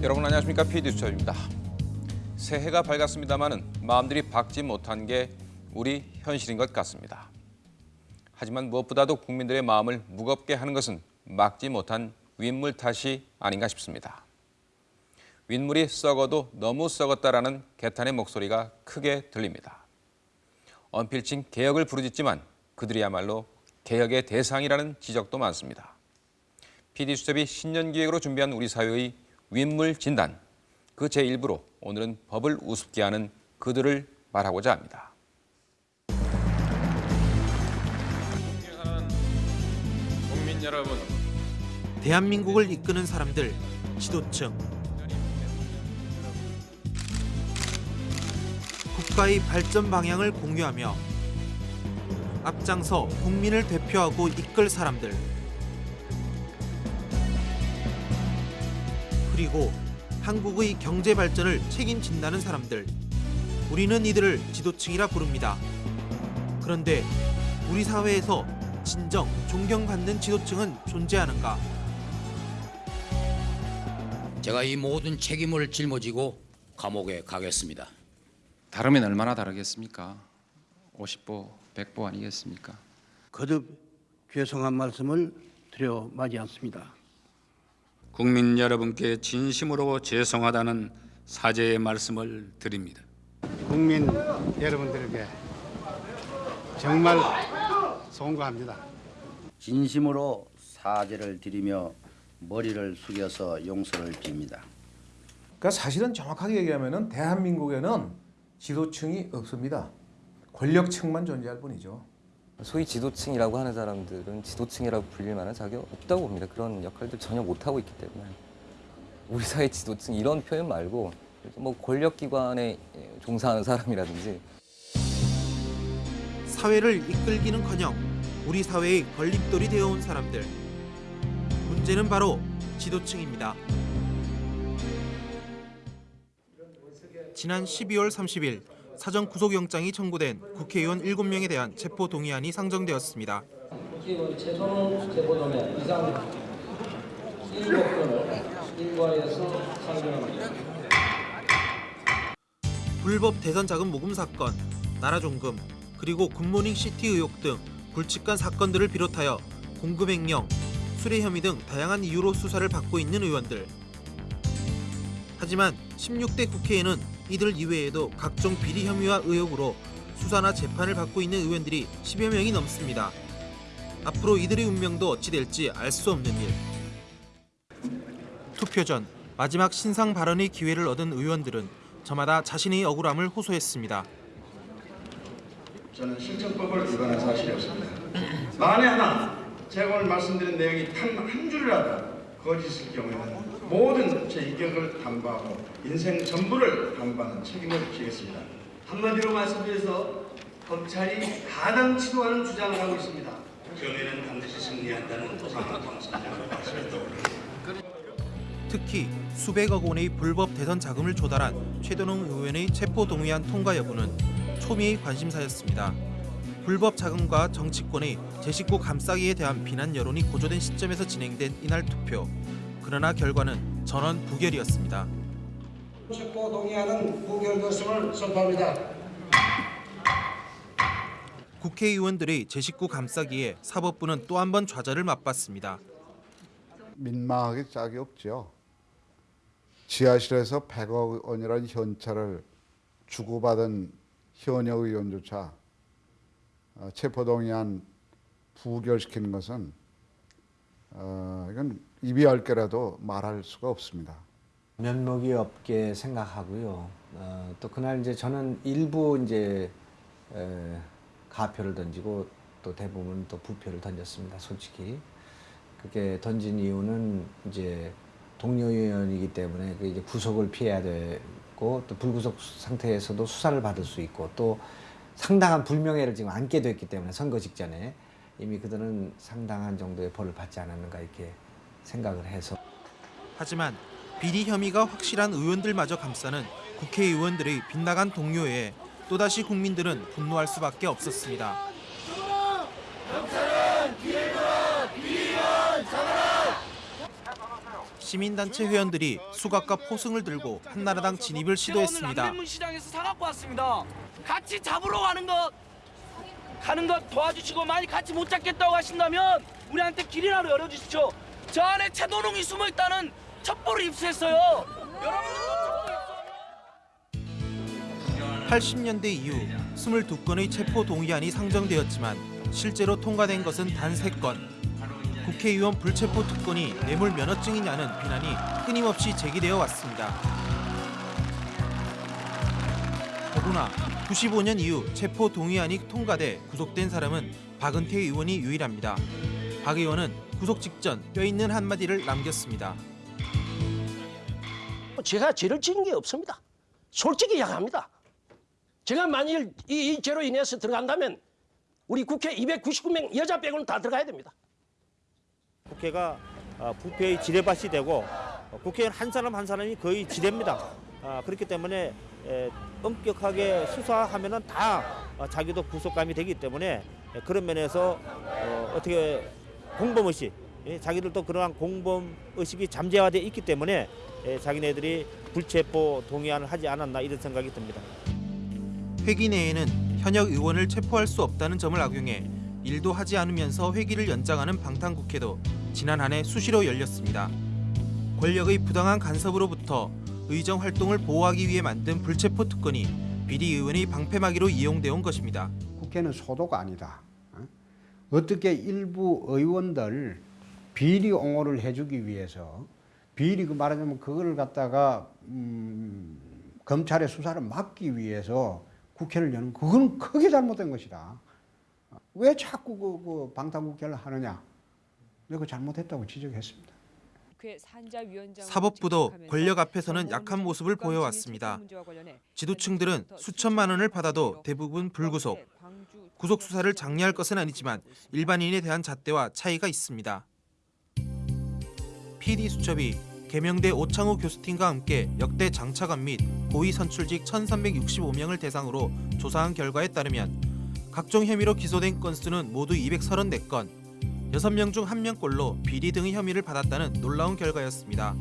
여러분 안녕하십니까 PD수첩입니다. 새해가 밝았습니다마는 마음들이 밝지 못한 게 우리 현실인 것 같습니다. 하지만 무엇보다도 국민들의 마음을 무겁게 하는 것은 막지 못한 윗물 탓이 아닌가 싶습니다. 윗물이 썩어도 너무 썩었다라는 개탄의 목소리가 크게 들립니다. 언필칭 개혁을 부르짖지만 그들이야말로 개혁의 대상이라는 지적도 많습니다. PD수첩이 신년 기획으로 준비한 우리 사회의 윗물 진단, 그 제1부로 오늘은 법을 우습게 하는 그들을 말하고자 합니다. 국민 여러분, 대한민국을 이끄는 사람들, 지도층. 국가의 발전 방향을 공유하며 앞장서 국민을 대표하고 이끌 사람들. 그리고 한국의 경제 발전을 책임진다는 사람들. 우리는 이들을 지도층이라 부릅니다. 그런데 우리 사회에서 진정 존경받는 지도층은 존재하는가? 제가 이 모든 책임을 짊어지고 감옥에 가겠습니다. 다르면 얼마나 다르겠습니까? 50보, 100보 아니겠습니까? 거듭 죄송한 말씀을 드려 마지 않습니다. 국민 여러분께 진심으로 죄송하다는 사죄의 말씀을 드립니다. 국민 여러분들에게 정말 송구합니다. 진심으로 사죄를 드리며 머리를 숙여서 용서를 빕니다. 그러니까 사실은 정확하게 얘기하면은 대한민국에는 지도층이 없습니다. 권력층만 존재할 뿐이죠. 소위 지도층이라고 하는 사람들은 지도층이라고 불릴 만한 자격 없다고 봅니다. 그런 역할들 전혀 못하고 있기 때문에 우리 사회 지도층 이런 표현 말고 뭐 권력기관에 종사하는 사람이라든지 사회를 이끌기는커녕 우리 사회의 걸림돌이 되어온 사람들. 문제는 바로 지도층입니다. 지난 12월 30일 사전 구속영장이 청구된 국회의원 7명에 대한 체포 동의안이 상정되었습니다. 국회의원 최선호 체포동의 이상 1법권을 일괄해서 상정합니다. 불법 대선 자금 모금 사건, 나라 종금, 그리고 굿모닝 시티 의혹 등 굵직한 사건들을 비롯하여 공금 횡령, 수뢰 혐의 등 다양한 이유로 수사를 받고 있는 의원들. 하지만 16대 국회에는 이들 이외에도 각종 비리 혐의와 의혹으로 수사나 재판을 받고 있는 의원들이 10여 명이 넘습니다. 앞으로 이들의 운명도 어찌 될지 알 수 없는 일. 투표 전 마지막 신상 발언의 기회를 얻은 의원들은 저마다 자신의 억울함을 호소했습니다. 저는 실정법을 위반한 사실이 없습니다. 만에 하나 제가 오늘 말씀드린 내용이 단 한 줄이라도 거짓일 경우에는 모든 제 인격을 담보하고 인생 전부를 담보하는 책임을 지겠습니다. 한마디로 말씀드려서 검찰이 가당 치도하는 주장을 하고 있습니다. 경위는 반드시 승리한다는. 특히 수백억 원의 불법 대선 자금을 조달한 최도농 의원의 체포 동의안 통과 여부는 초미의 관심사였습니다. 불법 자금과 정치권의 제 식구 감싸기에 대한 비난 여론이 고조된 시점에서 진행된 이날 투표. 그러나 결과는 전원 부결이었습니다. 체포 동의안은 무결결성을 선포합니다. 국회의원들의 제 식구 감싸기에 사법부는 또 한 번 좌절을 맛봤습니다. 민망하게 짝이 없죠. 지하실에서 100억 원이라는 현찰을 주고받은 현역 의원조차 어, 체포동의안 부결시키는 것은 어, 이건 입이 열 개라도 말할 수가 없습니다. 면목이 없게 생각하고요. 어, 또 그날 이제 저는 일부 이제 에, 가표를 던지고 또 대부분 또 부표를 던졌습니다. 솔직히 그게 던진 이유는 이제 동료 의원이기 때문에 그 이제 구속을 피해야 되고 또 불구속 상태에서도 수사를 받을 수 있고 또 상당한 불명예를 지금 안게 됐기 때문에 선거 직전에 이미 그들은 상당한 정도의 벌을 받지 않았는가 이렇게 생각을 해서 하지만 비리 혐의가 확실한 의원들마저 감싸는 국회의원들의 빗나간 동료에 또다시 국민들은 분노할 수밖에 없었습니다. 시민단체 회원들이 수갑과 포승을 들고 한나라당 진입을 시도했습니다. 남대문시장에서 사갖고 왔습니다. 같이 잡으러 가는 것 가는 것 도와주시고 만약 같이 못 잡겠다고 하신다면 우리한테 길이라도 열어주십시오. 저 안에 최도농이 숨어 있다는 첩보를 입수했어요. 여러분들도 첩보 80년대 이후 22건의 체포 동의안이 상정되었지만 실제로 통과된 것은 단 3건. 국회의원 불체포 특권이 뇌물 면허증이냐는 비난이 끊임없이 제기되어 왔습니다. 더구나 95년 이후 체포 동의안이 통과돼 구속된 사람은 박은태 의원이 유일합니다. 박 의원은 구속 직전 뼈있는 한마디를 남겼습니다. 제가 죄를 지은 게 없습니다. 솔직히 이야기합니다. 제가 만일 이, 이 죄로 인해서 들어간다면 우리 국회 299명 여자 빼고는 다 들어가야 됩니다. 국회가 어, 부패의 지뢰밭이 되고 어, 국회의원 한 사람 한 사람이 거의 지뢰입니다. 아, 그렇기 때문에 에, 엄격하게 수사하면은 다 어, 자기도 구속감이 되기 때문에 에, 그런 면에서 어, 어떻게 공범 의식, 예, 자기들도 그러한 공범 의식이 잠재화돼 있기 때문에 에, 자기네들이 불체포 동의안을 하지 않았나 이런 생각이 듭니다. 회기 내에는 현역 의원을 체포할 수 없다는 점을 악용해 일도 하지 않으면서 회기를 연장하는 방탄국회도 지난 한 해 수시로 열렸습니다. 권력의 부당한 간섭으로부터 의정 활동을 보호하기 위해 만든 불체포 특권이 비리 의원의 방패막이로 이용되어 온 것입니다. 국회는 소도가 아니다. 어? 어떻게 일부 의원들 비리 옹호를 해주기 위해서 비리 그 말하자면 그거를 갖다가 음, 검찰의 수사를 막기 위해서 국회를 여는 그건 크게 잘못된 것이다. 왜 자꾸 그, 그 방탄국회를 하느냐? 내가 잘못했다고 지적했습니다. 사법부도 권력 앞에서는 약한 모습을 보여왔습니다. 지도층들은 수천만 원을 받아도 대부분 불구속. 구속 수사를 장려할 것은 아니지만 일반인에 대한 잣대와 차이가 있습니다. PD 수첩이 개명대 오창호 교수팀과 함께 역대 장차관 및 고위 선출직 1,365명을 대상으로 조사한 결과에 따르면 각종 혐의로 기소된 건수는 모두 234건, 6명 중 1명꼴로 비리 등의 혐의를 받았다는 놀라운 결과였습니다.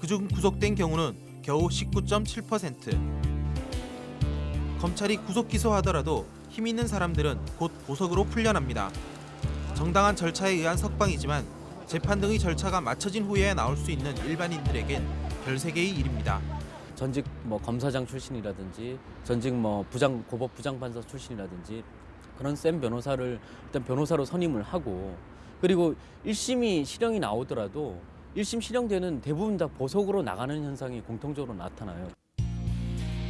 그중 구속된 경우는 겨우 19.7%. 검찰이 구속 기소하더라도 힘 있는 사람들은 곧 보석으로 풀려납니다. 정당한 절차에 의한 석방이지만 재판 등의 절차가 맞춰진 후에야 나올 수 있는 일반인들에겐 별세계의 일입니다. 전직 뭐 검사장 출신이라든지 전직 뭐 부장 고법 부장 판사 출신이라든지 그런 센 변호사를 일단 변호사로 선임을 하고 그리고 1심이 실형이 나오더라도 1심 실형되는 대부분 다 보석으로 나가는 현상이 공통적으로 나타나요.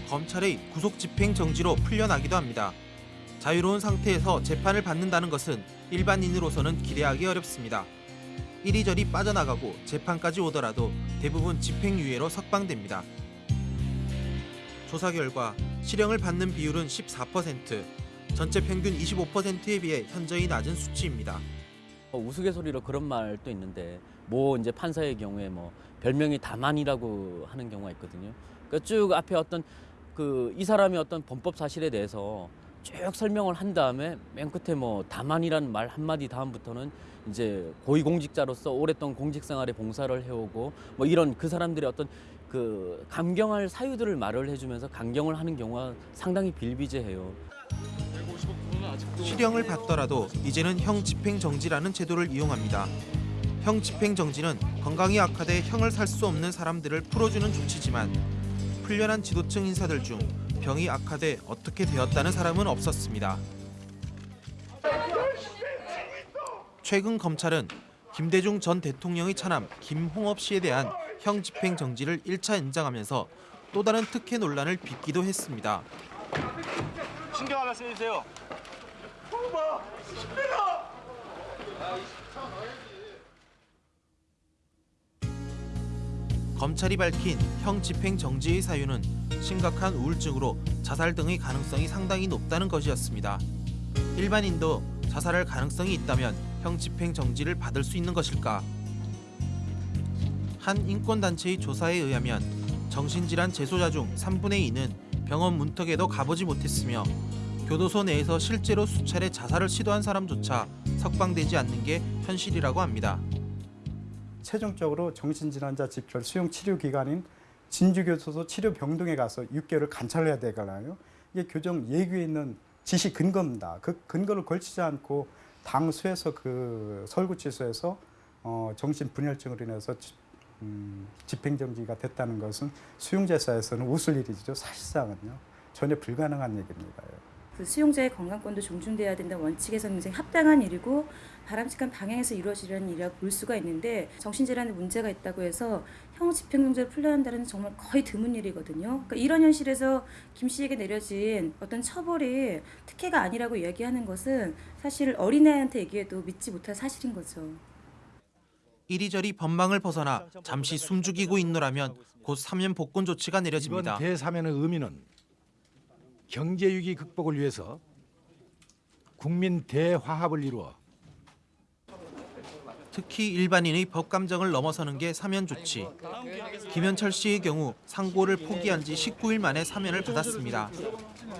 검찰의 구속 집행 정지로 풀려나기도 합니다. 자유로운 상태에서 재판을 받는다는 것은 일반인으로서는 기대하기 어렵습니다. 이리저리 빠져나가고 재판까지 오더라도 대부분 집행유예로 석방됩니다. 조사 결과 실형을 받는 비율은 14%, 전체 평균 25%에 비해 현저히 낮은 수치입니다. 어, 우스갯소리로 그런 말도 있는데 뭐 이제 판사의 경우에 뭐 별명이 다만이라고 하는 경우가 있거든요. 그러니까 쭉 앞에 어떤 그 이 사람이 어떤 범법 사실에 대해서 쭉 설명을 한 다음에 맨 끝에 뭐 다만이라는 말 한마디 다음부터는 이제 고위공직자로서 오랫동안 공직생활에 봉사를 해오고 뭐 이런 그 사람들의 어떤 그 감경할 사유들을 말을 해주면서 강경을 하는 경우가 상당히 빌비재해요. 실형을 받더라도 이제는 형 집행 정지라는 제도를 이용합니다. 형 집행 정지는 건강이 악화돼 형을 살 수 없는 사람들을 풀어주는 조치지만 풀려난 지도층 인사들 중 병이 악화돼 어떻게 되었다는 사람은 없었습니다. 최근 검찰은 김대중 전 대통령의 차남 김홍업 씨에 대한 형 집행 정지를 1차 연장하면서 또 다른 특혜 논란을 빚기도 했습니다. 신경 하나 써주세요. 엄마, 힘들어. 검찰이 밝힌 형 집행 정지의 사유는 심각한 우울증으로 자살 등의 가능성이 상당히 높다는 것이었습니다. 일반인도 자살할 가능성이 있다면 형 집행 정지를 받을 수 있는 것일까? 한 인권단체의 조사에 의하면 정신질환 재소자 중 3분의 2는 병원 문턱에도 가보지 못했으며 교도소 내에서 실제로 수차례 자살을 시도한 사람조차 석방되지 않는 게 현실이라고 합니다. 최종적으로 정신질환자 집결 수용 치료 기관인 진주교도소 치료병동에 가서 6개월을 관찰해야 되잖아요. 이게 교정 예규에 있는 지시 근거입니다. 그 근거를 걸치지 않고 당수에서 그 설구치소에서 어, 정신분열증으로 인해서 지- 음, 집행정지가 됐다는 것은 수용자사에서는 웃을 일이죠. 사실상은요. 전혀 불가능한 얘기입니다. 그 수용자의 건강권도 존중돼야 된다는 원칙에서는 굉장히 합당한 일이고 바람직한 방향에서 이루어지려는 일이라고 볼 수가 있는데 정신질환에 문제가 있다고 해서 형 집행정지를 풀려 한다는 정말 거의 드문 일이거든요. 그러니까 이런 현실에서 김 씨에게 내려진 어떤 처벌이 특혜가 아니라고 이야기하는 것은 사실 어린아이한테 얘기해도 믿지 못할 사실인 거죠. 이리저리 법망을 벗어나 잠시 숨죽이고 있노라면 곧 사면 복권 조치가 내려집니다. 이번 대사면의 의미는 경제 위기 극복을 위해서 국민 대화합을 이루어 특히 일반인의 법 감정을 넘어서는 게 사면 조치. 김현철 씨의 경우 상고를 포기한 지 19일 만에 사면을 받았습니다.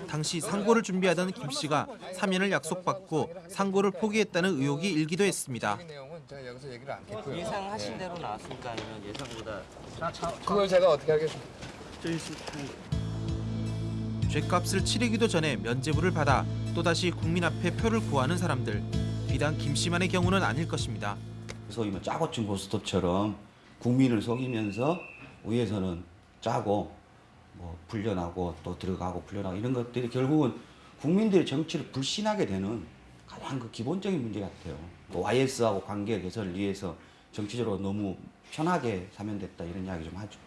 당시 상고를 준비하던 김 씨가 사면을 약속받고 상고를 포기했다는 의혹이 일기도 했습니다. 제가 여기서 얘기를 않겠고요. 예상하신 대로 나왔습니까 아니면 예상보다 그걸 제가 어떻게 하겠습니까? 죗값을 치르기도 전에 면죄부를 받아 또다시 국민 앞에 표를 구하는 사람들. 비단 김 씨만의 경우는 아닐 것입니다. 소위 뭐 짜고 친 고스톱처럼 국민을 속이면서 위에서는 짜고 뭐 풀려나고 또 들어가고 풀려나고 이런 것들이 결국은 국민들의 정치를 불신하게 되는 가장 그 기본적인 문제 같아요. 또 YS하고 관계 개선을 위해서 정치적으로 너무 편하게 사면됐다 이런 이야기 좀 하죠.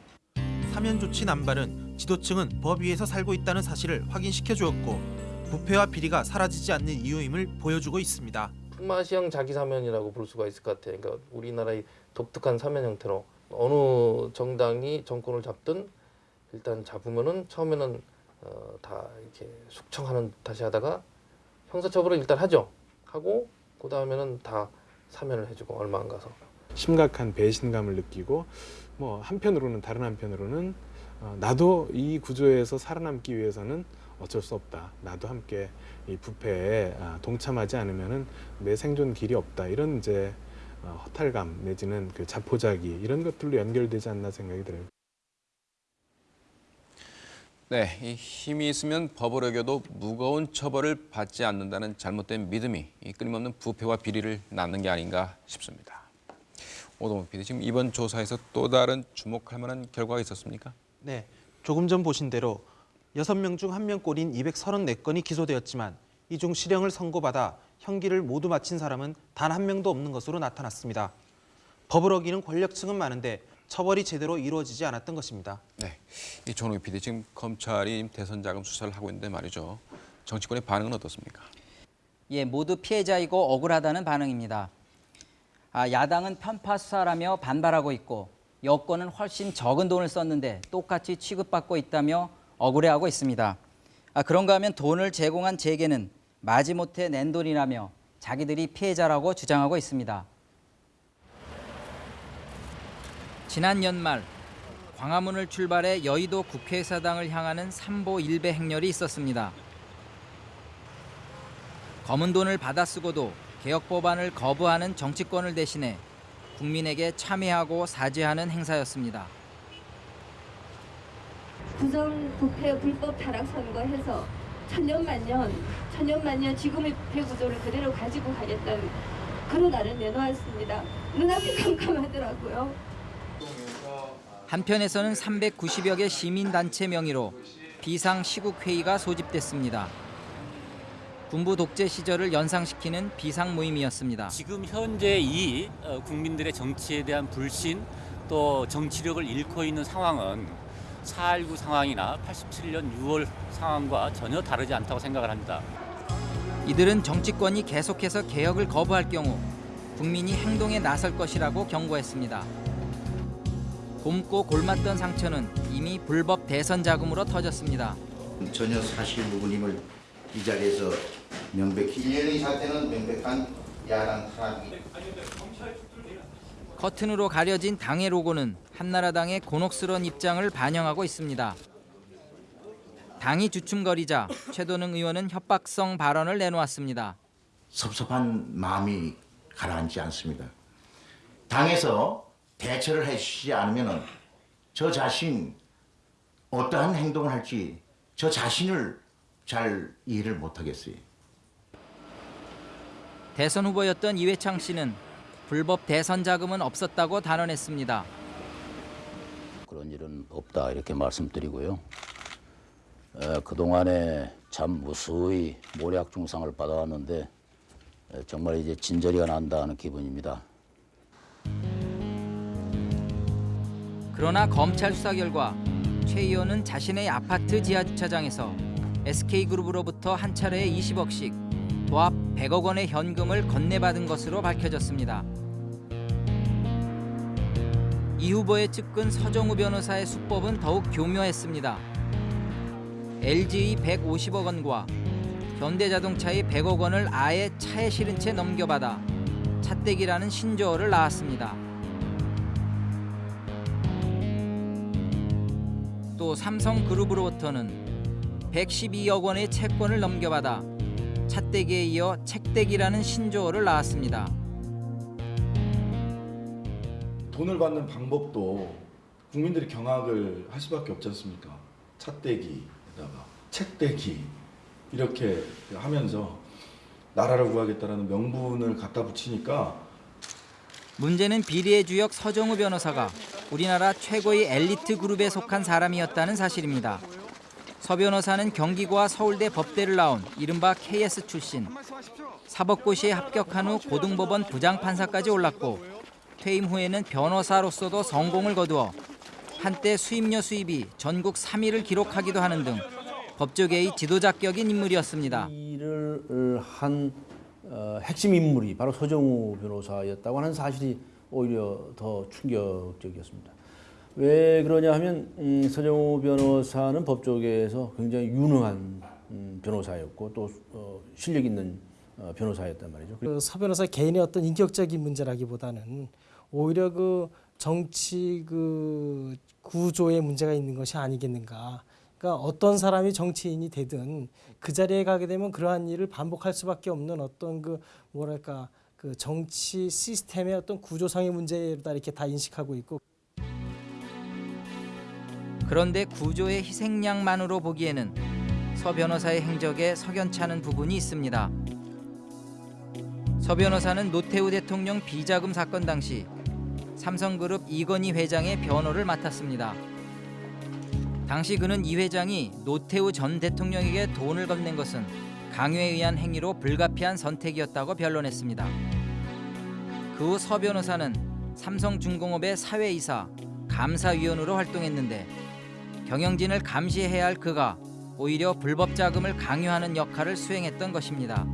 사면 조치 남발은 지도층은 법 위에서 살고 있다는 사실을 확인시켜 주었고 부패와 비리가 사라지지 않는 이유임을 보여주고 있습니다. 품앗이형 자기 사면이라고 볼 수가 있을 것 같아요. 그러니까 우리나라의 독특한 사면 형태로 어느 정당이 정권을 잡든 일단 잡으면은 처음에는 어, 다 이렇게 숙청하는 듯이 하다가 형사처벌을 일단 하죠. 하고 그 다음에는 다 사면을 해주고 얼마 안 가서. 심각한 배신감을 느끼고 뭐 한편으로는 다른 한편으로는 어, 나도 이 구조에서 살아남기 위해서는 어쩔 수 없다. 나도 함께 이 부패에 아, 동참하지 않으면은 내 생존 길이 없다. 이런 이제 어, 허탈감 내지는 그 자포자기 이런 것들로 연결되지 않나 생각이 들어요. 네, 이 힘이 있으면 법을 어겨도 무거운 처벌을 받지 않는다는 잘못된 믿음이 이 끊임없는 부패와 비리를 낳는 게 아닌가 싶습니다. 오동훈 PD, 지금 이번 조사에서 또 다른 주목할 만한 결과가 있었습니까? 네, 조금 전 보신 대로 6명 중 1명 꼴인 234건이 기소되었지만 이 중 실형을 선고받아 형기를 모두 마친 사람은 단 한 명도 없는 것으로 나타났습니다. 법을 어기는 권력층은 많은데 처벌이 제대로 이루어지지 않았던 것입니다. 네, 이 전우기 PD, 지금 검찰이 대선 자금 수사를 하고 있는데 말이죠. 정치권의 반응은 어떻습니까? 예, 모두 피해자이고 억울하다는 반응입니다. 아, 야당은 편파 수사라며 반발하고 있고 여권은 훨씬 적은 돈을 썼는데 똑같이 취급받고 있다며 억울해하고 있습니다. 아, 그런가 하면 돈을 제공한 재계는 마지못해 낸 돈이라며 자기들이 피해자라고 주장하고 있습니다. 지난 연말 광화문을 출발해 여의도 국회의사당을 향하는 삼보 일배 행렬이 있었습니다. 검은 돈을 받아 쓰고도 개혁 법안을 거부하는 정치권을 대신해 국민에게 참여하고 사죄하는 행사였습니다. 부정 부패 불법 타락 선거해서 천년만년 천년만년 지금의 부패 구조를 그대로 가지고 가겠다는 그런 날을 내놓았습니다. 눈앞이 깜깜하더라고요. 한편에서는 390여 개 시민단체 명의로 비상 시국회의가 소집됐습니다. 군부 독재 시절을 연상시키는 비상 모임이었습니다. 지금 현재 이 어, 국민들의 정치에 대한 불신 또 정치력을 잃고 있는 상황은 4.19 상황이나 87년 6월 상황과 전혀 다르지 않다고 생각을 합니다. 이들은 정치권이 계속해서 개혁을 거부할 경우 국민이 행동에 나설 것이라고 경고했습니다. 곰고 골맞던 상처는 이미 불법 대선 자금으로 터졌습니다. 전혀 사실 무근임을 이 자리에서 명백히 1년의 사태는 명백한 야당 타락이 커튼으로 가려진 당의 로고는 한나라당의 곤혹스러운 입장을 반영하고 있습니다. 당이 주춤거리자 최도능 의원은 협박성 발언을 내놓았습니다. 섭섭한 마음이 가라앉지 않습니다. 당에서 대처를 해주시지 않으면은 저 자신 어떠한 행동을 할지 저 자신을 잘 이해를 못하겠어요. 대선 후보였던 이회창 씨는 불법 대선 자금은 없었다고 단언했습니다. 그런 일은 없다 이렇게 말씀드리고요. 에, 그동안에 참 무수히 모략 중상을 받아왔는데 에, 정말 이제 진저리가 난다 하는 기분입니다. 그러나 검찰 수사 결과 최 의원은 자신의 아파트 지하 주차장에서 SK그룹으로부터 한 차례에 20억씩 도합 100억 원의 현금을 건네받은 것으로 밝혀졌습니다. 이 후보의 측근 서정우 변호사의 수법은 더욱 교묘했습니다. LG의 150억 원과 현대자동차의 100억 원을 아예 차에 실은 채 넘겨받아 차떼기라는 신조어를 낳았습니다. 또 삼성그룹으로부터는 112억 원의 채권을 넘겨받아 차떼기에 이어 책떼기라는 신조어를 낳았습니다. 돈을 받는 방법도 국민들이 경악을 할 수밖에 없지 않습니까? 차떼기에다가 책떼기 이렇게 하면서 나라를 구하겠다라는 명분을 갖다 붙이니까 문제는 비리의 주역 서정우 변호사가 우리나라 최고의 엘리트 그룹에 속한 사람이었다는 사실입니다. 서 변호사는 경기고와 서울대 법대를 나온 이른바 KS 출신. 사법고시에 합격한 후 고등법원 부장판사까지 올랐고 퇴임 후에는 변호사로서도 성공을 거두어 한때 수임료 수입이 전국 3위를 기록하기도 하는 등 법조계의 지도자격인 인물이었습니다. 일을 한 어, 핵심 인물이 바로 서정우 변호사였다고 하는 사실이 오히려 더 충격적이었습니다. 왜 그러냐 하면 음, 서정우 변호사는 법조계에서 굉장히 유능한 음, 변호사였고 또 어, 실력 있는 어, 변호사였단 말이죠. 그 서 변호사 개인의 어떤 인격적인 문제라기보다는 오히려 그 정치 그 구조의 문제가 있는 것이 아니겠는가. 그러니까 어떤 사람이 정치인이 되든 그 자리에 가게 되면 그러한 일을 반복할 수밖에 없는 어떤 그 뭐랄까 그 정치 시스템의 어떤 구조상의 문제다 이렇게 다 인식하고 있고 그런데 구조의 희생양만으로 보기에는 서 변호사의 행적에 석연치 않은 부분이 있습니다. 서 변호사는 노태우 대통령 비자금 사건 당시 삼성그룹 이건희 회장의 변호를 맡았습니다. 당시 그는 이 회장이 노태우 전 대통령에게 돈을 건넨 것은 강요에 의한 행위로 불가피한 선택이었다고 변론했습니다. 그 후 서 변호사는 삼성중공업의 사회이사, 감사위원으로 활동했는데 경영진을 감시해야 할 그가 오히려 불법 자금을 강요하는 역할을 수행했던 것입니다.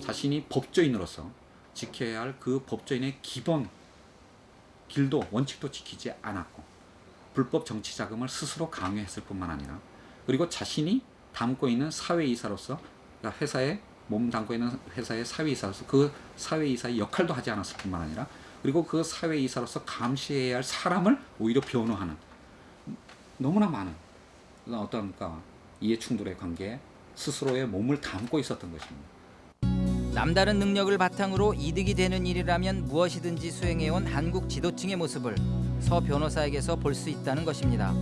자신이 법조인으로서 지켜야 할 그 법조인의 기본 길도 원칙도 지키지 않았고 불법 정치 자금을 스스로 강요했을 뿐만 아니라 그리고 자신이 담고 있는 사회이사로서 그러니까 회사에 몸 담고 있는 회사의 사회이사로서 그 사회이사의 역할도 하지 않았을 뿐만 아니라 그리고 그 사회이사로서 감시해야 할 사람을 오히려 변호하는 너무나 많은 어떤 그러니까 이해 충돌의 관계에 스스로의 몸을 담고 있었던 것입니다. 남다른 능력을 바탕으로 이득이 되는 일이라면 무엇이든지 수행해온 한국 지도층의 모습을 서 변호사에게서 볼 수 있다는 것입니다.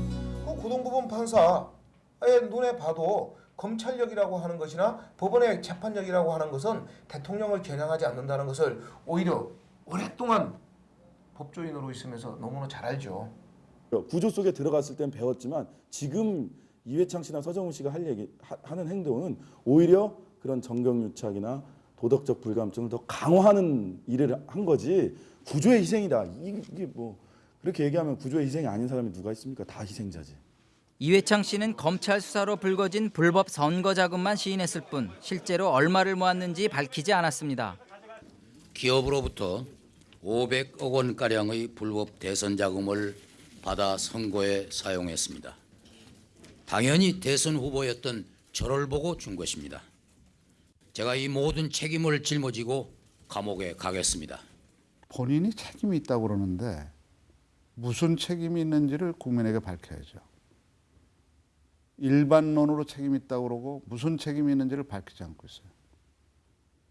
그 고등법원 판사의 눈에 봐도 검찰력이라고 하는 것이나 법원의 재판력이라고 하는 것은 대통령을 겨냥하지 않는다는 것을 오히려 오랫동안 법조인으로 있으면서 너무나 잘 알죠. 구조 속에 들어갔을 땐 배웠지만 지금 이회창 씨나 서정훈 씨가 할 얘기 하, 하는 행동은 오히려 그런 정경유착이나 도덕적 불감증을 더 강화하는 일을 한 거지 구조의 희생이다 이게, 이게 뭐 그렇게 얘기하면 구조의 희생이 아닌 사람이 누가 있습니까 다 희생자지 이회창 씨는 검찰 수사로 불거진 불법 선거 자금만 시인했을 뿐 실제로 얼마를 모았는지 밝히지 않았습니다. 기업으로부터 500억 원가량의 불법 대선 자금을 받아 선거에 사용했습니다. 당연히 대선 후보였던 저를 보고 준 것입니다. 제가 이 모든 책임을 짊어지고 감옥에 가겠습니다. 본인이 책임이 있다고 그러는데 무슨 책임이 있는지를 국민에게 밝혀야죠. 일반론으로 책임이 있다고 그러고 무슨 책임이 있는지를 밝히지 않고 있어요.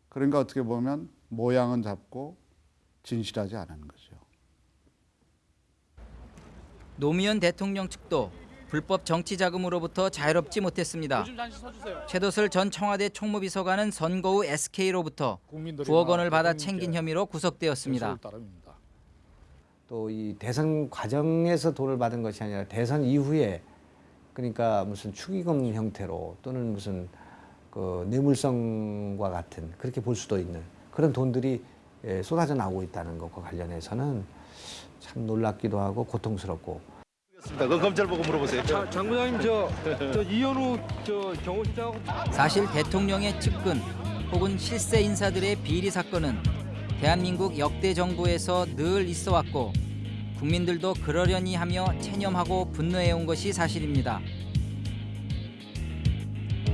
그러니까 어떻게 보면 모양은 잡고 진실하지 않은 거죠. 노무현 대통령 측도 불법 정치 자금으로부터 자유롭지 못했습니다. 최도슬 전 청와대 총무비서관은 선거 후 SK로부터 9억 원을 받아 챙긴 혐의로 구속되었습니다. 또 이 대선 과정에서 돈을 받은 것이 아니라 대선 이후에 그러니까 무슨 축의금 형태로 또는 무슨 그 뇌물성과 같은 그렇게 볼 수도 있는 그런 돈들이 예, 쏟아져 나오고 있다는 것과 관련해서는 참 놀랍기도 하고 고통스럽고 그 검찰 보고 물어보세요. 장부장님 저, 저 이현우 저 경호실장하고 사실 대통령의 측근 혹은 실세 인사들의 비리 사건은 대한민국 역대 정부에서 늘 있어 왔고 국민들도 그러려니 하며 체념하고 분노해 온 것이 사실입니다.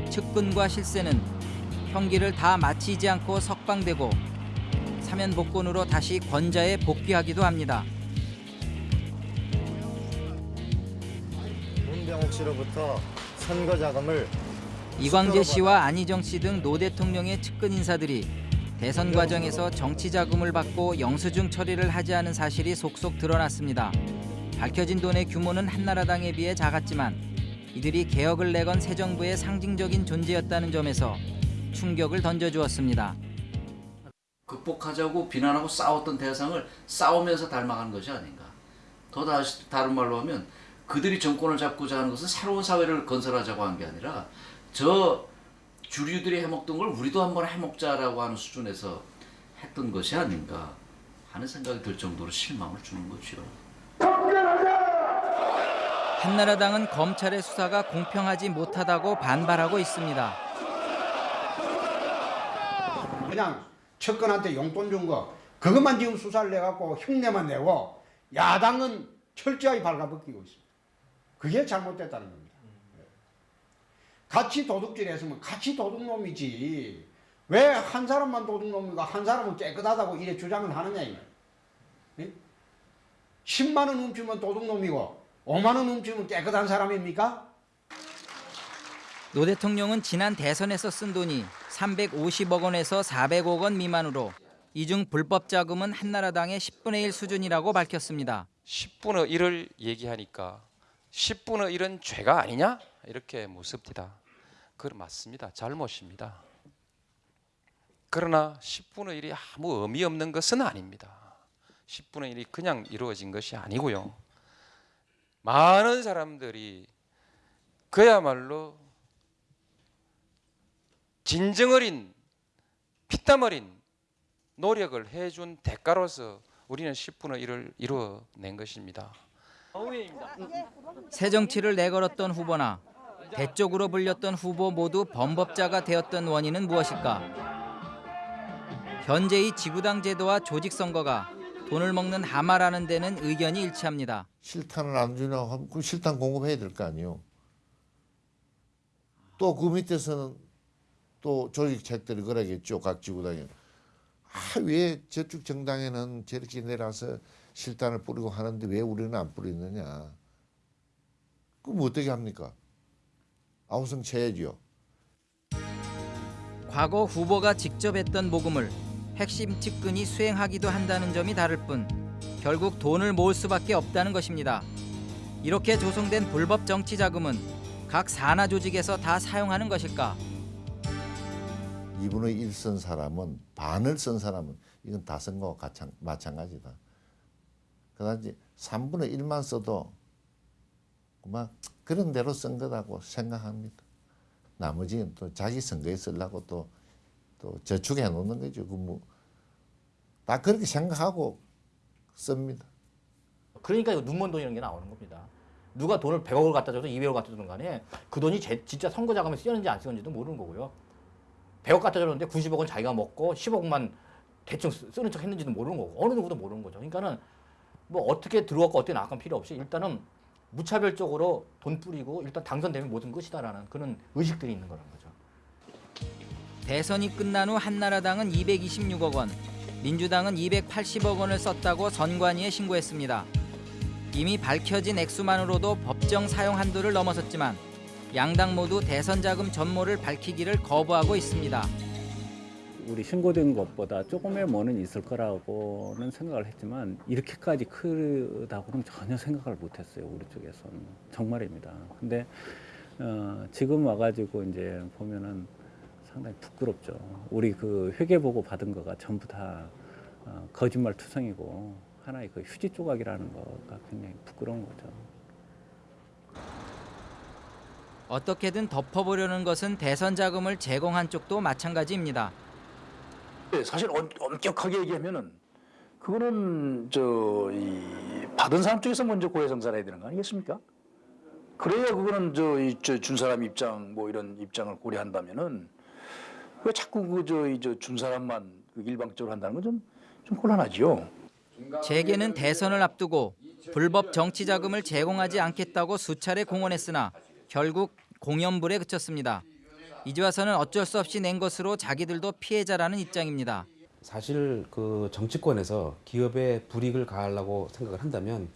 측근과 실세는 형기를 다 마치지 않고 석방되고 사면 복권으로 다시 권좌에 복귀하기도 합니다. 문병옥 씨로부터 선거 자금을 이광재 씨와 안희정 씨 등 노 대통령의 측근 인사들이 대선 과정에서 정치 자금을 받고 영수증 처리를 하지 않은 사실이 속속 드러났습니다. 밝혀진 돈의 규모는 한나라당에 비해 작았지만 이들이 개혁을 내건 새 정부의 상징적인 존재였다는 점에서 충격을 던져주었습니다. 극복하자고 비난하고 싸웠던 대상을 싸우면서 닮아가는 것이 아닌가. 더 다시 다른 말로 하면 그들이 정권을 잡고자 하는 것은 새로운 사회를 건설하자고 한 게 아니라 저 주류들이 해먹던 걸 우리도 한번 해먹자라고 하는 수준에서 했던 것이 아닌가 하는 생각이 들 정도로 실망을 주는 거죠. 한나라당은 검찰의 수사가 공평하지 못하다고 반발하고 있습니다. 그냥 측근한테 용돈 준 거 그것만 지금 수사를 내갖고 흉내만 내고 야당은 철저히 발가벗기고 있습니다. 그게 잘못됐다는 겁니다. 같이 도둑질 했으면 같이 도둑놈이지 왜 한 사람만 도둑놈이고 한 사람은 깨끗하다고 이래 주장을 하느냐 이 말. 10만 원 훔치면 도둑놈이고 5만 원 훔치면 깨끗한 사람입니까? 노 대통령은 지난 대선에서 쓴 돈이 350억 원에서 400억 원 미만으로 이중 불법 자금은 한나라당의 10분의 1 수준이라고 밝혔습니다. 10분의 1을 얘기하니까 10분의 1은 죄가 아니냐? 이렇게 묻습니다. 그건 맞습니다. 잘못입니다. 그러나 10분의 1이 아무 의미 없는 것은 아닙니다. 10분의 1이 그냥 이루어진 것이 아니고요. 많은 사람들이 그야말로 진정 어린 피땀 어린 노력을 해준 대가로서 우리는 10분의 1을 이루어낸 것입니다. 새 정치를 내걸었던 후보나 대쪽으로 불렸던 후보 모두 범법자가 되었던 원인은 무엇일까? 현재의 지구당 제도와 조직 선거가 돈을 먹는 하마라는 데는 의견이 일치합니다. 실탄을 안 주냐고 하면 그 실탄 공급해야 될 거 아니에요. 또 그 밑에서는 또 조직책들이 그러겠죠. 각 지구당에. 아, 왜 저쪽 정당에는 저렇게 내려서 실탄을 뿌리고 하는데 왜 우리는 안 뿌리느냐. 그럼 어떻게 합니까? 아우성 쳐야죠. 과거 후보가 직접 했던 모금을 핵심 측근이 수행하기도 한다는 점이 다를 뿐 결국 돈을 모을 수밖에 없다는 것입니다. 이렇게 조성된 불법 정치 자금은 각 산하 조직에서 다 사용하는 것일까? 2분의 1 쓴 사람은 반을 쓴 사람은 이건 다 쓴 거와 마찬가지다. 이제 3분의 1만 써도 그만 그런 대로 쓴 거라고 생각합니다. 나머지는 또 자기 선거에 쓰려고 또, 또 저축해 놓는 거죠. 그 뭐 다 그렇게 생각하고 씁니다. 그러니까 눈먼 돈이라는 게 나오는 겁니다. 누가 돈을 100억을 갖다 줘도 200억을 갖다 주든 간에 그 돈이 제, 진짜 선거 자금에 쓰였는지 안 쓰였는지도 모르는 거고요. 100억 갖다 줬는데 90억은 자기가 먹고 10억만 대충 쓰는 척 했는지도 모르는 거고 어느 누구도 모르는 거죠. 그러니까는 뭐 어떻게 들어왔고 어떻게 나간 필요 없이 일단은 무차별적으로 돈 뿌리고 일단 당선되면 모든 것이다라는 그런 의식들이 있는 거라는 거죠. 대선이 끝난 후 한나라당은 226억 원, 민주당은 280억 원을 썼다고 선관위에 신고했습니다. 이미 밝혀진 액수만으로도 법정 사용 한도를 넘어섰지만 양당 모두 대선 자금 전모를 밝히기를 거부하고 있습니다. 우리 신고된 것보다 조금의 뭐는 있을 거라고는 생각을 했지만 이렇게까지 크다고는 전혀 생각을 못했어요 우리 쪽에서는 정말입니다. 근데 어, 지금 와가지고 이제 보면은 상당히 부끄럽죠. 우리 그 회계 보고 받은 거가 전부 다 어, 거짓말 투성이고 하나의 그 휴지 조각이라는 거가 굉장히 부끄러운 거죠. 어떻게든 덮어보려는 것은 대선 자금을 제공한 쪽도 마찬가지입니다. 네, 사실 엄, 엄격하게 얘기하면은 그거는 저이 받은 사람 쪽에서 먼저 고해성사를 해야 되는 거 아니겠습니까? 그래야 그거는 저 준 사람 입장 뭐 이런 입장을 고려한다면은 왜 자꾸 그저이저준 사람만 그 일방적으로 한다는 건좀 좀 곤란하지요. 재계는 대선을 앞두고 불법 정치 자금을 제공하지 않겠다고 수차례 공언했으나 결국 공연불에 그쳤습니다. 이제 와서는 어쩔 수 없이 낸 것으로 자기들도 피해자라는 입장입니다. 사실 그 정치권에서 기업에 불이익을 가하려고 생각을 한다면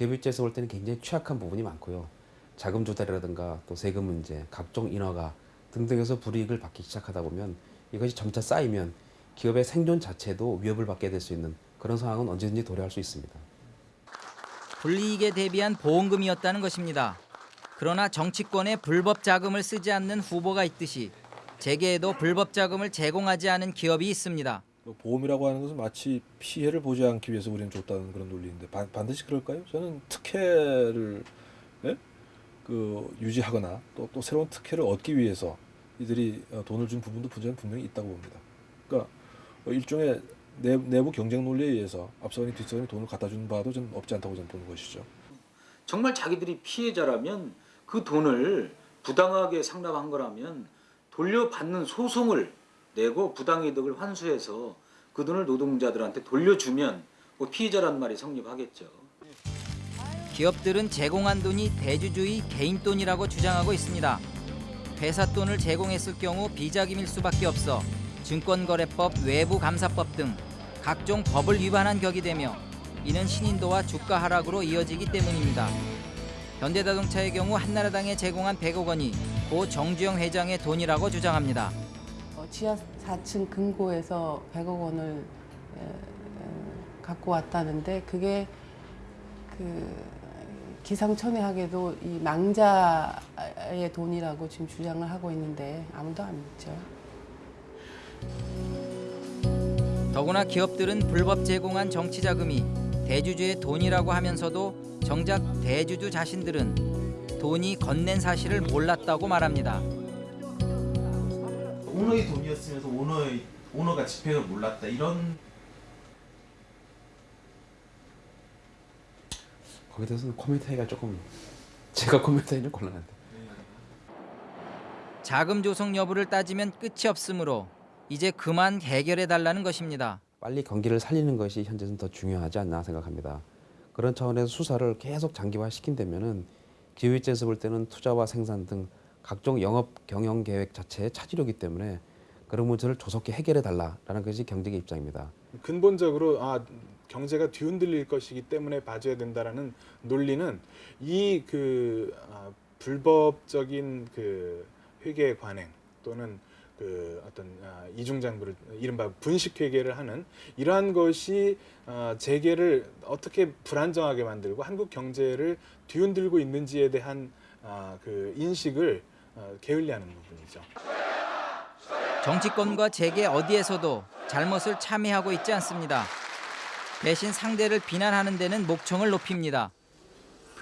입장에서 볼 때는 굉장히 취약한 부분이 많고요. 자금 조달이라든가 또 세금 문제, 각종 인허가 등등에서 불이익을 받기 시작하다 보면 이것이 점차 쌓이면 기업의 생존 자체도 위협을 받게 될 수 있는 그런 상황은 언제든지 도래할 수 있습니다. 불이익에 대비한 보험금이었다는 것입니다. 그러나 정치권에 불법 자금을 쓰지 않는 후보가 있듯이 재계에도 불법 자금을 제공하지 않은 기업이 있습니다. 뭐 보험이라고 하는 것은 마치 피해를 보지 않기 위해서 우리는 줬다는 그런 논리인데 반, 반드시 그럴까요? 저는 특혜를 예? 그 유지하거나 또, 또 새로운 특혜를 얻기 위해서 이들이 어, 돈을 준 부분도 분명히, 분명히 있다고 봅니다. 그러니까 어, 일종의 내, 내부 경쟁 논리에 의해서 앞서가니 뒤서가니 돈을 갖다 주는 바도 좀 없지 않다고 저는 보는 것이죠. 정말 자기들이 피해자라면 그 돈을 부당하게 상납한 거라면 돌려받는 소송을 내고 부당이득을 환수해서 그 돈을 노동자들한테 돌려주면 뭐 피해자란 말이 성립하겠죠. 기업들은 제공한 돈이 대주주의 개인 돈이라고 주장하고 있습니다. 회사 돈을 제공했을 경우 비자금일 수밖에 없어 증권거래법, 외부감사법 등 각종 법을 위반한 격이 되며 이는 신인도와 주가 하락으로 이어지기 때문입니다. 현대자동차의 경우 한나라당에 제공한 100억 원이 고 정주영 회장의 돈이라고 주장합니다. 어, 지하 4층 금고에서 100억 원을 갖고 왔다는데 그게 그 기상천외하게도 이 망자의 돈이라고 지금 주장을 하고 있는데 아무도 안 믿죠. 더구나 기업들은 불법 제공한 정치 자금이 대주주의 돈이라고 하면서도 정작 대주주 자신들은 돈이 건넨 사실을 몰랐다고 말합니다. 오너의 돈이었으면서 오너의 오너가 집행을 몰랐다 이런 거기에 대해서는 코멘트하기가 조금 제가 코멘트하기는 곤란한데. 자금 조성 여부를 따지면 끝이 없으므로 이제 그만 해결해 달라는 것입니다. 빨리 경기를 살리는 것이 현재는 더 중요하지 않나 생각합니다. 그런 차원에서 수사를 계속 장기화시킨다면은 기업 입장에서 볼 때는 투자와 생산 등 각종 영업 경영 계획 자체에 차질이기 때문에 그런 문제를 조속히 해결해 달라라는 것이 경제계 입장입니다. 근본적으로 아 경제가 뒤흔들릴 것이기 때문에 봐줘야 된다라는 논리는 이 그 아, 불법적인 그 회계 관행 또는 그 어떤 아, 이중장부를 이른바 분식 회계를 하는 이러한 것이 아, 재계를 어떻게 불안정하게 만들고 한국 경제를 뒤흔들고 있는지에 대한 아, 그 인식을 어, 게을리하는 부분이죠. 정치권과 재계 어디에서도 잘못을 참여하고 있지 않습니다. 대신 상대를 비난하는 데는 목청을 높입니다.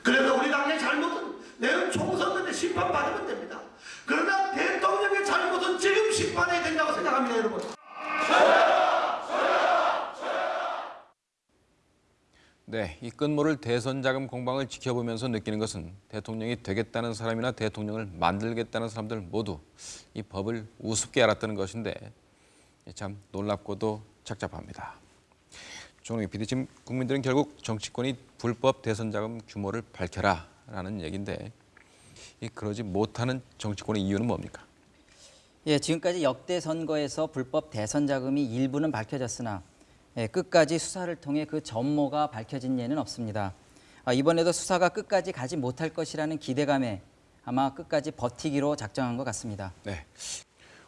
그래서 우리 당의 잘못은 내년 총선 때 심판받으면 됩니다. 그러나 대통령의 잘못은 지금 심판해야 생각합니다, 여러분. 네, 이 끝모를 대선 자금 공방을 지켜보면서 느끼는 것은 대통령이 되겠다는 사람이나 대통령을 만들겠다는 사람들 모두 이 법을 우습게 알았다는 것인데 참 놀랍고도 착잡합니다. 조롱희 PD, 지금 국민들은 결국 정치권이 불법 대선 자금 규모를 밝혀라라는 얘기인데 이 그러지 못하는 정치권의 이유는 뭡니까? 예, 지금까지 역대 선거에서 불법 대선 자금이 일부는 밝혀졌으나 예, 끝까지 수사를 통해 그 전모가 밝혀진 예는 없습니다. 아, 이번에도 수사가 끝까지 가지 못할 것이라는 기대감에 아마 끝까지 버티기로 작정한 것 같습니다. 네.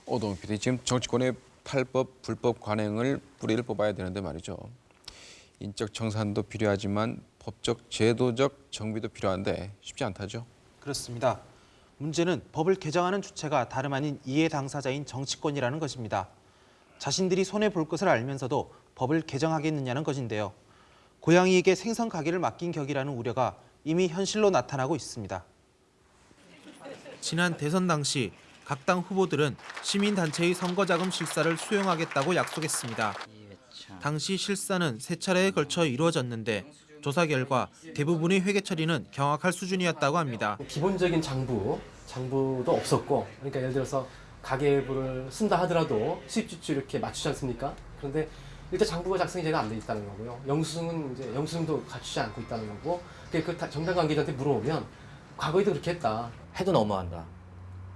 오동 PD, 지금 정치권의 탈법 불법 관행을 뿌리를 뽑아야 되는데 말이죠. 인적 정산도 필요하지만 법적 제도적 정비도 필요한데 쉽지 않다죠. 그렇습니다. 문제는 법을 개정하는 주체가 다름 아닌 이해 당사자인 정치권이라는 것입니다. 자신들이 손해 볼 것을 알면서도 법을 개정하겠느냐는 것인데요. 고양이에게 생선 가게를 맡긴 격이라는 우려가 이미 현실로 나타나고 있습니다. 지난 대선 당시 각 당 후보들은 시민단체의 선거자금 실사를 수용하겠다고 약속했습니다. 당시 실사는 세 차례에 걸쳐 이루어졌는데 조사 결과 대부분의 회계 처리는 경악할 수준이었다고 합니다. 기본적인 장부, 장부도 없었고 그러니까 예를 들어서 가계부를 쓴다 하더라도 수입 지출 이렇게 맞추지 않습니까? 그런데 일단 장부가 작성이 제가 안 돼 있다는 거고요. 영수증은 이제 영수증도 갖추지 않고 있다는 거고 그 정당 관계자한테 물어보면 과거에도 그렇게 했다. 해도 너무한다.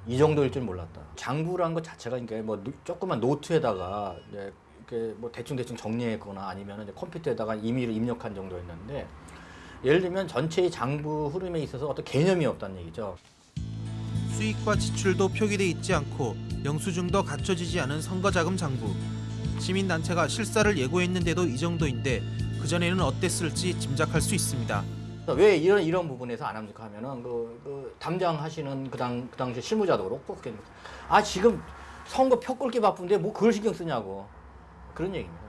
이 정도일 줄 몰랐다. 장부란 것 자체가 그러니까 뭐 노- 조그만 노트에다가 뭐 대충 대충 정리했거나 아니면 이제 컴퓨터에다가 임의로 입력한 정도였는데 예를 들면 전체의 장부 흐름에 있어서 어떤 개념이 없다는 얘기죠. 수익과 지출도 표기돼 있지 않고 영수증도 갖춰지지 않은 선거자금 장부. 시민단체가 실사를 예고했는데도 이 정도인데 그전에는 어땠을지 짐작할 수 있습니다. 왜 이런 이런 부분에서 안 합니까 하면은 그, 그 담당하시는 그당 그 당시 실무자도 그렇고 아 지금 선거 표 끌기 바쁜데 뭐 그걸 신경 쓰냐고 그런 얘기입니다.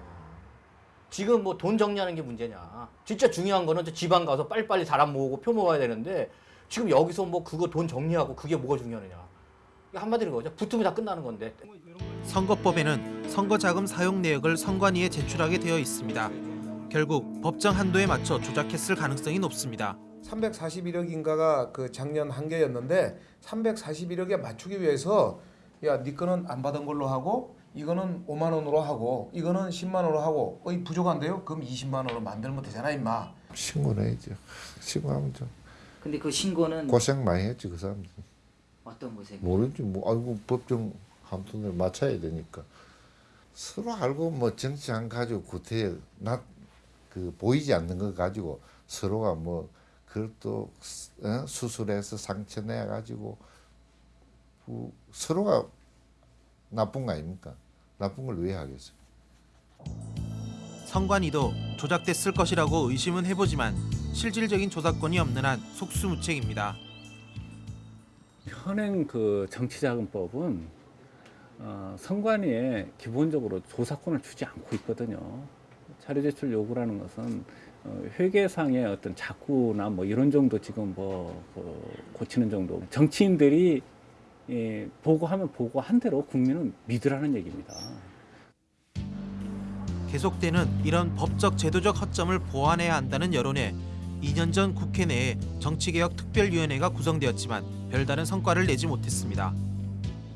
지금 뭐 돈 정리하는 게 문제냐? 진짜 중요한 거는 저 지방 가서 빨리빨리 사람 모으고 표 모아야 되는데 지금 여기서 뭐 그거 돈 정리하고 그게 뭐가 중요하느냐? 한마디로 거죠. 붙으면 다 끝나는 건데. 선거법에는 선거자금 사용 내역을 선관위에 제출하게 되어 있습니다. 결국 법정 한도에 맞춰 조작했을 가능성이 높습니다. 341억인가가 그 작년 한계였는데 341억에 맞추기 위해서 야, 네 거는 안 받은 걸로 하고 이거는 5만 원으로 하고 이거는 10만 원으로 하고 어 이 부족한데요? 그럼 20만 원으로 만들면 되잖아, 임마. 신고해야죠. 신고하면 좀 근데 그 신고는 고생 많이 했지 그 사람들. 어떤 고생? 모르지 뭐 아이고 법정 한돈을 맞춰야 되니까 서로 알고 뭐 정치 안 가지고 구태에 나그 보이지 않는 거 가지고 서로가 뭐 그걸 또 어? 수술해서 상처 내 가지고 그 서로가 나쁜 거 아닙니까? 나쁜 걸 왜 하겠어요? 선관위도 조작됐을 것이라고 의심은 해보지만 실질적인 조사권이 없는 한 속수무책입니다. 현행 그 정치자금법은 어, 선관위에 기본적으로 조사권을 주지 않고 있거든요. 자료 제출 요구라는 것은 어, 회계상의 어떤 자구나 뭐 이런 정도 지금 뭐 그, 고치는 정도. 정치인들이 예, 보고하면 보고한 대로 국민은 믿으라는 얘기입니다. 계속되는 이런 법적 제도적 허점을 보완해야 한다는 여론에 2년 전 국회 내에 정치개혁 특별위원회가 구성되었지만 별다른 성과를 내지 못했습니다.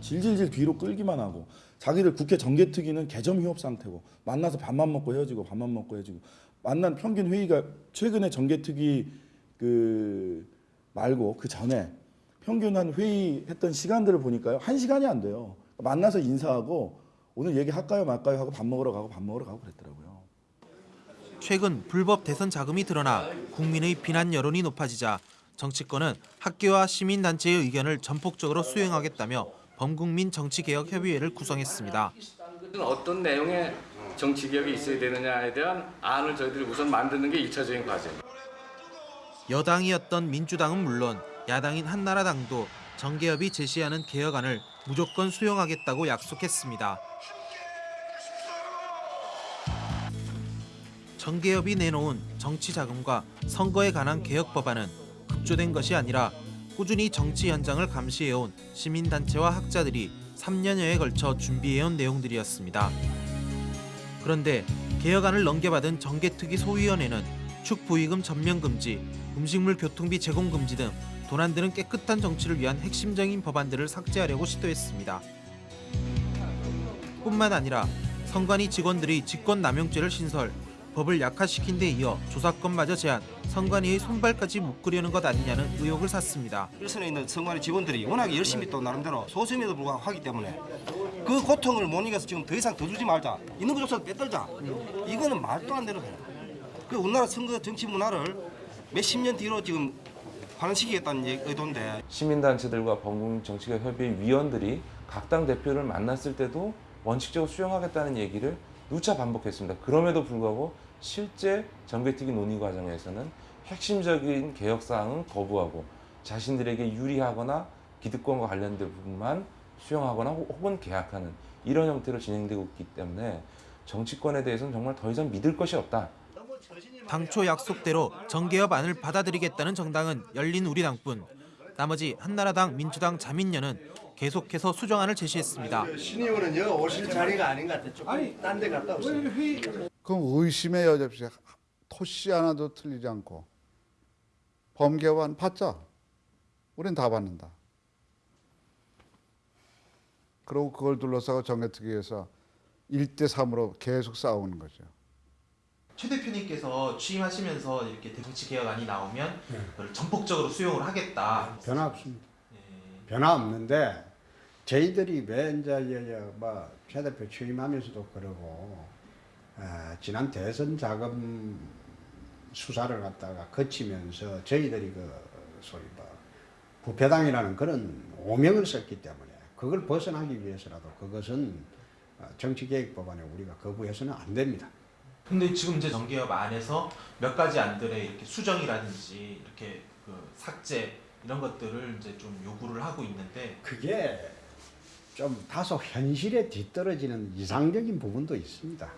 질질질 뒤로 끌기만 하고 자기들 국회 정개특위는 개점 휴업 상태고 만나서 밥만 먹고 헤어지고 밥만 먹고 헤어지고 만난 평균 회의가 최근에 정개특위 그 말고 그 전에 평균 한 회의 했던 시간들을 보니까요 한 시간이 안 돼요 만나서 인사하고 오늘 얘기할까요 말까요 하고 밥 먹으러 가고 밥 먹으러 가고 그랬더라고요. 최근 불법 대선 자금이 드러나 국민의 비난 여론이 높아지자 정치권은 학교와 시민단체의 의견을 전폭적으로 수용하겠다며 범국민 정치개혁협의회를 구성했습니다. 어떤 내용의 정치 개혁이 있어야 되느냐에 대한 안을 저희들이 우선 만드는 게 1차적인 과제. 여당이었던 민주당은 물론 야당인 한나라당도 정개협이 제시하는 개혁안을 무조건 수용하겠다고 약속했습니다. 정개협이 내놓은 정치자금과 선거에 관한 개혁 법안은 급조된 것이 아니라 꾸준히 정치 현장을 감시해온 시민단체와 학자들이 3년여에 걸쳐 준비해온 내용들이었습니다. 그런데 개혁안을 넘겨받은 정개특위 소위원회는 축부의금 전면 금지, 음식물 교통비 제공 금지 등 드는 깨끗한 정치를 위한 핵심적인 법안들을 삭제하려고 시도했습니다. 뿐만 아니라 선관위 직원들이 직권남용죄를 신설, 법을 약화시킨 데 이어 조사권마저 제한, 선관위의 손발까지 묶으려는 것 아니냐는 의혹을 샀습니다. 일선에 있는 선관위 직원들이 워낙에 열심히 또 나름대로 소수임에도 불구하고 하기 때문에 그 고통을 못 이겨서 지금 더 이상 더 주지 말자. 있는 거 조사 빼들자. 이거는 말도 안 되는 거예요. 그 우리나라 선거 정치 문화를 몇십 년 뒤로 지금 반환시키겠다는 의도인데 시민단체들과 범국민 정치개혁 협의회 위원들이 각 당 대표를 만났을 때도 원칙적으로 수용하겠다는 얘기를 누차 반복했습니다. 그럼에도 불구하고 실제 정개특위 논의 과정에서는 핵심적인 개혁 사항은 거부하고 자신들에게 유리하거나 기득권과 관련된 부분만 수용하거나 혹- 혹은 계약하는 이런 형태로 진행되고 있기 때문에 정치권에 대해서는 정말 더 이상 믿을 것이 없다. 당초 약속대로 정개협안을 받아들이겠다는 정당은 열린 우리당뿐. 나머지 한나라당, 민주당, 자민련은 계속해서 수정안을 제시했습니다. 신의원은 여 오실 자리가 아닌 것 같아. 조금 딴데 갔다 오세요. 그럼 의심의 여지 없이 토씨 하나도 틀리지 않고 범개환 받자. 우린 다 받는다. 그리고 그걸 둘러싸고 정개특위에서 1대 3으로 계속 싸우는 거죠. 최 대표님께서 취임하시면서 이렇게 정치 개혁안이 나오면 그걸 전폭적으로 수용을 하겠다. 변화 없습니다. 변화 없는데 저희들이 왜 이제 뭐최 대표 취임하면서도 그러고 어, 지난 대선 자금 수사를 갖다가 거치면서 저희들이 그 소위 뭐 부패당이라는 그런 오명을 썼기 때문에 그걸 벗어나기 위해서라도 그것은 어, 정치개혁법안에 우리가 거부해서는 안 됩니다. 근데 지금 이제 정개협 안에서 몇 가지 안들의 이렇게 수정이라든지 이렇게 그 삭제 이런 것들을 이제 좀 요구를 하고 있는데 그게 좀 다소 현실에 뒤떨어지는 이상적인 부분도 있습니다.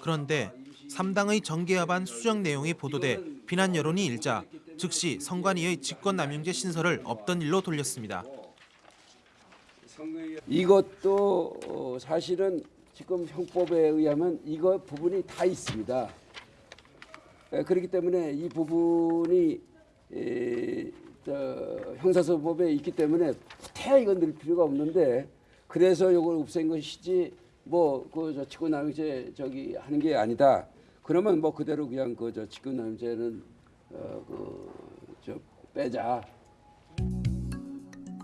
그런데 3당의 정개협안 수정 내용이 보도돼 비난 여론이 일자 즉시 선관위의 직권남용죄 신설을 없던 일로 돌렸습니다. 이것도 어, 사실은 지금 형법에 의하면 이거 부분이 다 있습니다. 에, 그렇기 때문에 이 부분이 에, 저, 형사소법에 있기 때문에 태 이건 늘 필요가 없는데 그래서 이걸 없앤 것이지 뭐그저 직권남용죄 저기 하는 게 아니다. 그러면 뭐 그대로 그냥 그저 직권남용죄는 어그저 빼자.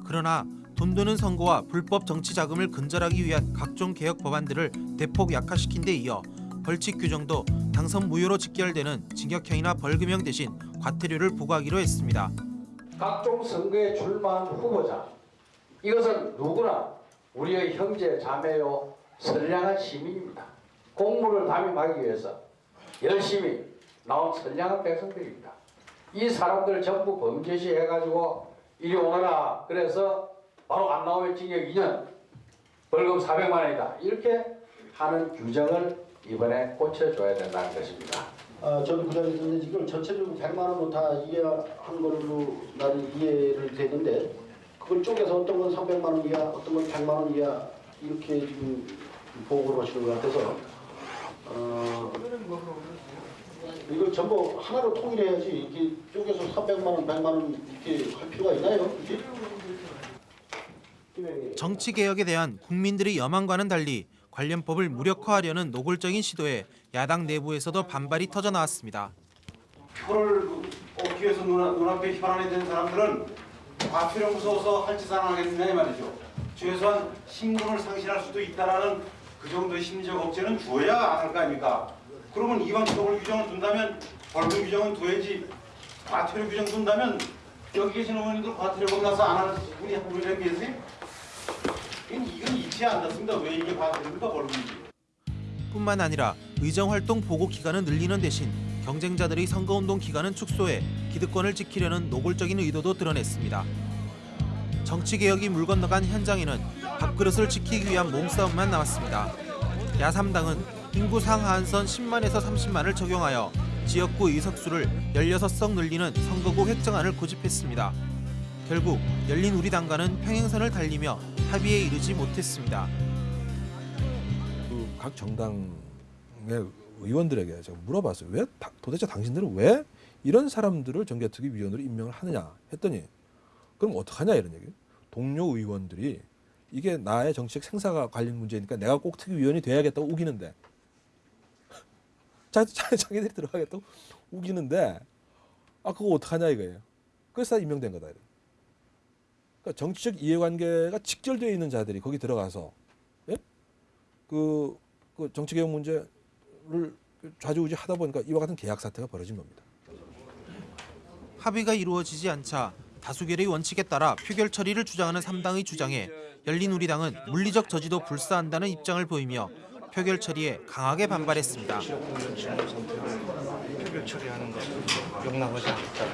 그러나 돈 드는 선거와 불법 정치 자금을 근절하기 위한 각종 개혁 법안들을 대폭 약화시킨 데 이어 벌칙 규정도 당선 무효로 직결되는 징역형이나 벌금형 대신 과태료를 부과하기로 했습니다. 각종 선거에 출마한 후보자 이것은 누구나 우리의 형제 자매요 선량한 시민입니다. 공무를 담임하기 위해서 열심히 나온 선량한 백성들입니다. 이 사람들 전부 범죄시 해가지고 이리 오너라 그래서 바로 안 나오면 징역 2년 벌금 400만 원이다 이렇게 하는 규정을 이번에 고쳐줘야 된다는 것입니다. 아, 저도 그 자리에 지금 전체적으로 100만 원으로 다 이해한 걸로 나는 이해를 되는데 그걸 쪼개서 어떤 건 300만 원 이하, 어떤 건 100만 원 이하 이렇게 지금 보고를 하시는 것 같아서 어, 이걸 전부 하나로 통일해야지 이게 쪼개서 300만 원, 100만 원 이렇게 할 필요가 있나요? 이게? 정치 개혁에 대한 국민들의 여망과는 달리 관련 법을 무력화하려는 노골적인 시도에 야당 내부에서도 반발이 터져 나왔습니다. 표를 얻기 위해서 눈, 눈앞에 혈안이 된 사람들은 과태료 무서워서 할짓안 하겠느냐 이 말이죠. 최소한 신분을 상실할 수도 있다라는 그 정도의 심리적 억제는 줘야 안 할 거 아닙니까? 그러면 이왕 처벌 규정을 둔다면 벌금 규정은 둬야지 과태료 규정 둔다면 여기 계신 어머님들 과태료 겁나서 안 하는 분이 한 분이라도 계세요? 이건, 이건 이치 않았습니다. 왜 이게 과태료입니까 벌금이지? 뿐만 아니라 의정활동 보고 기간을 늘리는 대신 경쟁자들의 선거운동 기간은 축소해 기득권을 지키려는 노골적인 의도도 드러냈습니다. 정치개혁이 물 건너간 현장에는 밥그릇을 지키기 위한 몸싸움만 남았습니다. 야3당은 인구 상하한선 10만에서 30만을 적용하여 지역구 의석수를 16석 늘리는 선거구 획정안을 고집했습니다. 결국 열린 우리 당과는 평행선을 달리며 합의에 이르지 못했습니다. 그 각 정당의 의원들에게 제가 물어봤어요. 왜 다- 도대체 당신들은 왜 이런 사람들을 정개특위 위원으로 임명을 하느냐 했더니 그럼 어떡하냐 이런 얘기. 동료 의원들이 이게 나의 정치적 생사가 관련 문제니까 내가 꼭 특위위원이 돼야겠다고 우기는데 자, 자, 자기들이 들어가겠다고 우기는데 아 그거 어떡하냐 이거예요. 그래서 다 임명된 거다. 이래. 그러니까 정치적 이해관계가 직결되어 있는 자들이 거기 들어가서 예? 그, 그 정치개혁 문제를 좌지우지 하다 보니까 이와 같은 계약 사태가 벌어진 겁니다. 합의가 이루어지지 않자 다수결의 원칙에 따라 표결 처리를 주장하는 3당의 주장에 열린우리당은 물리적 저지도 불사한다는 입장을 보이며 표결 처리에 강하게 반발했습니다. 표결 처리하는 거 용납하지 않겠다.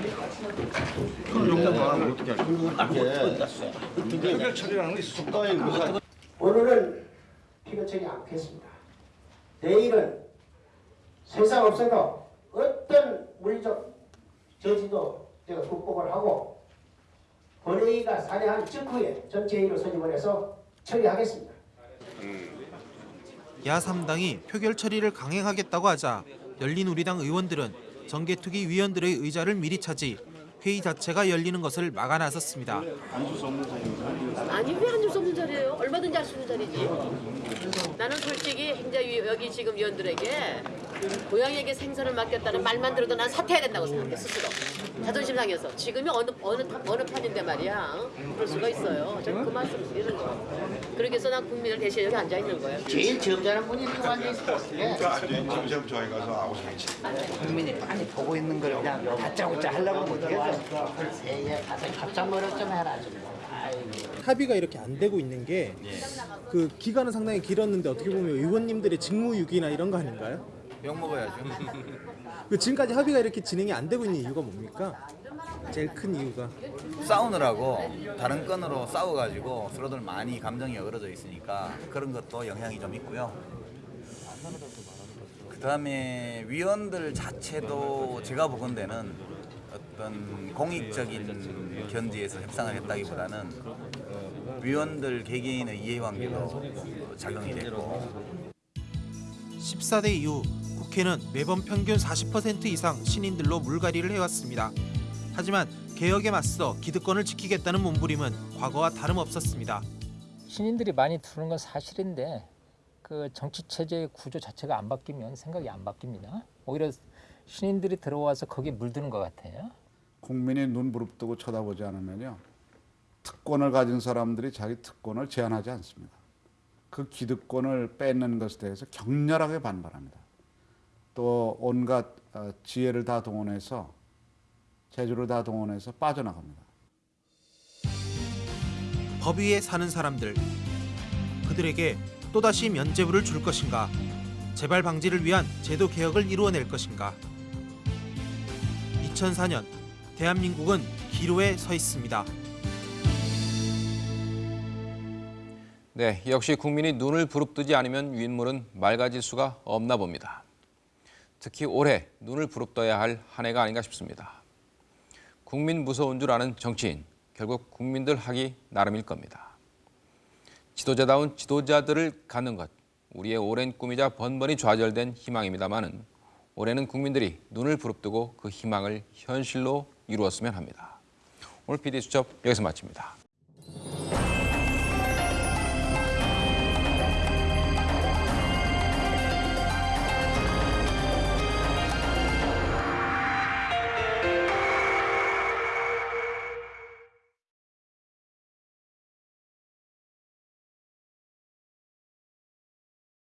그럼 용납 안 하면 어떻게 할까? 표결 처리라는 게 있어. 오늘은 피가 처리 않겠습니다. 내일은 세상 없어도 어떤 물리적 저지도 제가 극복을 하고 본회의가 산회한 직후에 전체회의로 소집을 해서 처리하겠습니다. 야3당이 표결 처리를 강행하겠다고 하자 열린우리당 의원들은 정개특위 위원들의 의자를 미리 차지 회의 자체가 열리는 것을 막아 나섰습니다. 아니 왜 앉을 수 없는 자리예요? 얼마든지 할 수 있는 자리지. 나는 솔직히 행자위 여기 지금 위원들에게 고양이에게 생선을 맡겼다는 말만 들어도 난 사퇴해야 된다고 생각해 스스로. 자존심 상해서 지금이 어느 어느 타- 어느 판인데 말이야. 어? 그럴 수가 있어요. 저는 그 말씀 드리는 거. 그러기 위해서 난 국민을 대신 여기 앉아 있는 거예요. 제일 점잖은 분이 누구 앉아 있을 것 같은데? 지금 저희 가서 시 국민이 많이 보고 있는 걸 그냥 다짜고짜 하려고 못해서 세계 가서 노력 좀 해라 좀. 합의가 이렇게 안 되고 있는 게 그 기간은 상당히 길었는데 어떻게 보면 의원님들의 직무유기나 이런 거 아닌가요? 욕 먹어야죠. 그 지금까지 합의가 이렇게 진행이 안 되고 있는 이유가 뭡니까? 제일 큰 이유가 싸우느라고 다른 건으로 싸워가지고 서로들 많이 감정이 어그러져 있으니까 그런 것도 영향이 좀 있고요. 그 다음에 위원들 자체도 제가 보건대는 어떤 공익적인 견지에서 협상을 했다기보다는 위원들 개개인의 이해관계도 작용이 됐고 14대 이후 국회는 매번 평균 40% 이상 신인들로 물갈이를 해왔습니다. 하지만 개혁에 맞서 기득권을 지키겠다는 몸부림은 과거와 다름없었습니다. 신인들이 많이 들어오는 건 사실인데 그 정치 체제의 구조 자체가 안 바뀌면 생각이 안 바뀝니다. 오히려 신인들이 들어와서 거기에 물드는 것 같아요. 국민이 눈 부릅뜨고 쳐다보지 않으면요. 특권을 가진 사람들이 자기 특권을 제한하지 않습니다. 그 기득권을 뺏는 것에 대해서 격렬하게 반발합니다. 또 온갖 어, 지혜를 다 동원해서 재주를 다 동원해서 빠져나갑니다. 법 위에 사는 사람들 그들에게 또다시 면죄부를 줄 것인가 재발 방지를 위한 제도 개혁을 이루어낼 것인가 2004년 대한민국은 기로에 서 있습니다. 네, 역시 국민이 눈을 부릅뜨지 않으면 윗물은 맑아질 수가 없나 봅니다. 특히 올해 눈을 부릅떠야 할 한 해가 아닌가 싶습니다. 국민 무서운 줄 아는 정치인, 결국 국민들 하기 나름일 겁니다. 지도자다운 지도자들을 갖는 것, 우리의 오랜 꿈이자 번번이 좌절된 희망입니다마는 올해는 국민들이 눈을 부릅뜨고 그 희망을 현실로 이루었으면 합니다. 오늘 PD 수첩 여기서 마칩니다.